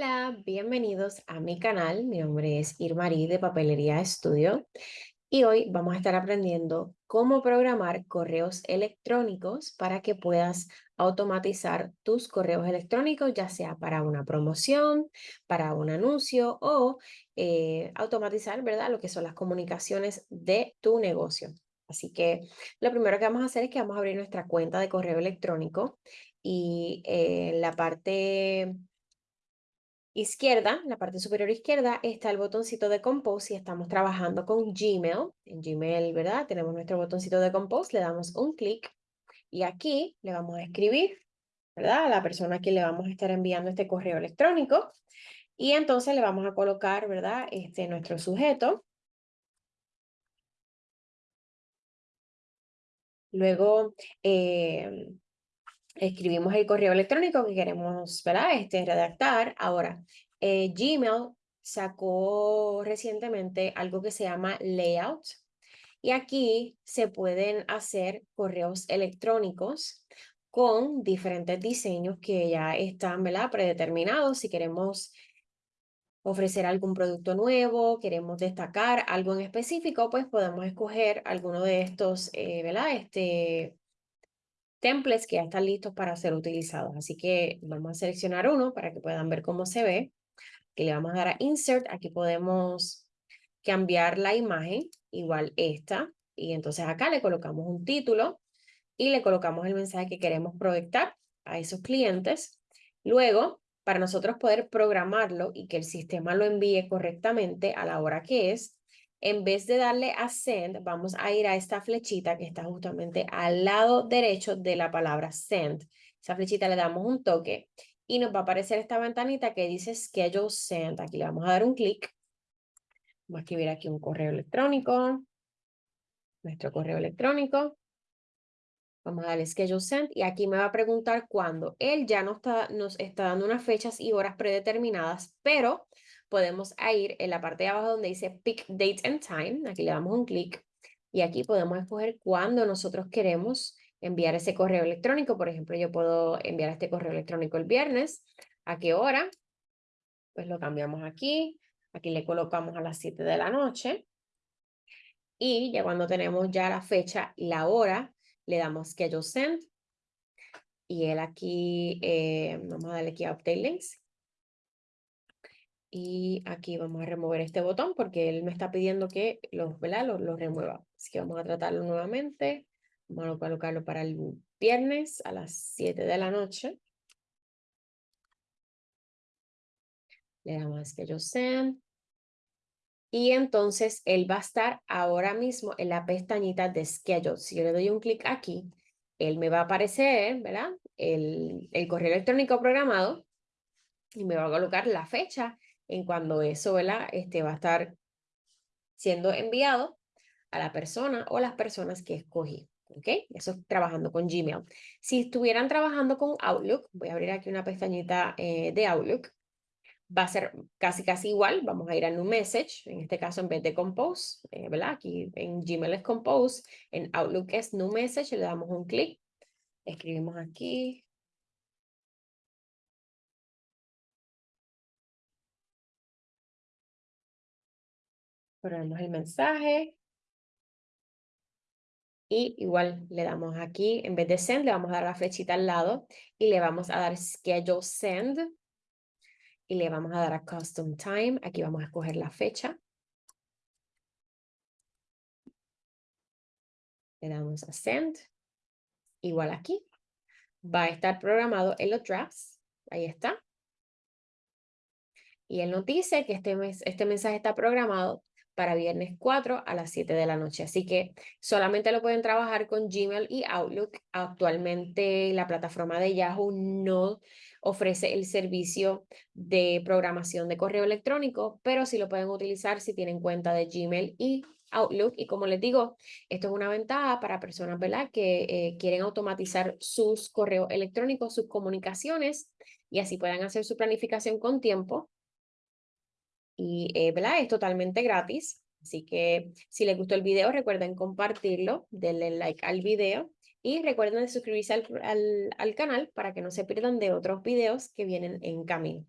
Hola, bienvenidos a mi canal. Mi nombre es Irmarí de Papelería Estudio y hoy vamos a estar aprendiendo cómo programar correos electrónicos para que puedas automatizar tus correos electrónicos, ya sea para una promoción, para un anuncio o eh, automatizar, ¿verdad? Lo que son las comunicaciones de tu negocio. Así que lo primero que vamos a hacer es que vamos a abrir nuestra cuenta de correo electrónico y eh, la parte izquierda, la parte superior izquierda, está el botoncito de Compose y estamos trabajando con Gmail. En Gmail, ¿verdad? Tenemos nuestro botoncito de Compose, le damos un clic y aquí le vamos a escribir, ¿verdad? A la persona a quien le vamos a estar enviando este correo electrónico. Y entonces le vamos a colocar, ¿verdad? Este, nuestro sujeto. Luego, eh, escribimos el correo electrónico que queremos ¿verdad? Este, redactar. Ahora, eh, Gmail sacó recientemente algo que se llama Layout. Y aquí se pueden hacer correos electrónicos con diferentes diseños que ya están ¿verdad? predeterminados. Si queremos ofrecer algún producto nuevo, queremos destacar algo en específico, pues podemos escoger alguno de estos eh, ¿verdad? Este, templates que ya están listos para ser utilizados. Así que vamos a seleccionar uno para que puedan ver cómo se ve. Que le vamos a dar a Insert. Aquí podemos cambiar la imagen, igual esta. Y entonces acá le colocamos un título y le colocamos el mensaje que queremos proyectar a esos clientes. Luego, para nosotros poder programarlo y que el sistema lo envíe correctamente a la hora que es, en vez de darle a send, vamos a ir a esta flechita que está justamente al lado derecho de la palabra send. Esa flechita le damos un toque y nos va a aparecer esta ventanita que dice schedule send. Aquí le vamos a dar un clic. Vamos a escribir aquí un correo electrónico. Nuestro correo electrónico. Vamos a darle schedule send y aquí me va a preguntar cuándo. Él ya nos está, nos está dando unas fechas y horas predeterminadas, pero podemos ir en la parte de abajo donde dice Pick Date and Time. Aquí le damos un clic y aquí podemos escoger cuándo nosotros queremos enviar ese correo electrónico. Por ejemplo, yo puedo enviar este correo electrónico el viernes. ¿A qué hora? Pues lo cambiamos aquí. Aquí le colocamos a las 7 de la noche. Y ya cuando tenemos ya la fecha y la hora, le damos Schedule Send. Y él aquí, eh, vamos a darle aquí a Update Links. Y aquí vamos a remover este botón porque él me está pidiendo que lo, ¿verdad? Lo, remueva. Así que vamos a tratarlo nuevamente. Vamos a colocarlo para el viernes a las 7 de la noche. Le damos que yo send. Y entonces él va a estar ahora mismo en la pestañita de schedule. Si yo le doy un clic aquí, él me va a aparecer, ¿verdad? El, el correo electrónico programado y me va a colocar la fecha en cuando eso ¿verdad? Este, va a estar siendo enviado a la persona o las personas que escogí. ¿Ok? Eso es trabajando con Gmail. Si estuvieran trabajando con Outlook, voy a abrir aquí una pestañita eh, de Outlook, va a ser casi casi igual. Vamos a ir a New Message, en este caso en vez de Compose, eh, ¿verdad? Aquí en Gmail es Compose, en Outlook es New Message, le damos un clic, escribimos aquí, ponemos el mensaje. Y igual le damos aquí, en vez de send, le vamos a dar la flechita al lado y le vamos a dar schedule send. Y le vamos a dar a custom time. Aquí vamos a escoger la fecha. Le damos a send. Igual aquí. Va a estar programado en los drafts. Ahí está. Y él nos dice que este, este mensaje está programado para viernes 4 a las 7 de la noche. Así que solamente lo pueden trabajar con Gmail y Outlook. Actualmente la plataforma de Yahoo no ofrece el servicio de programación de correo electrónico, pero sí lo pueden utilizar si tienen cuenta de Gmail y Outlook. Y como les digo, esto es una ventaja para personas ¿verdad? que eh, quieren automatizar sus correos electrónicos, sus comunicaciones, y así puedan hacer su planificación con tiempo y eh, es totalmente gratis. Así que si les gustó el video, recuerden compartirlo, denle like al video y recuerden suscribirse al, al canal para que no se pierdan de otros videos que vienen en camino.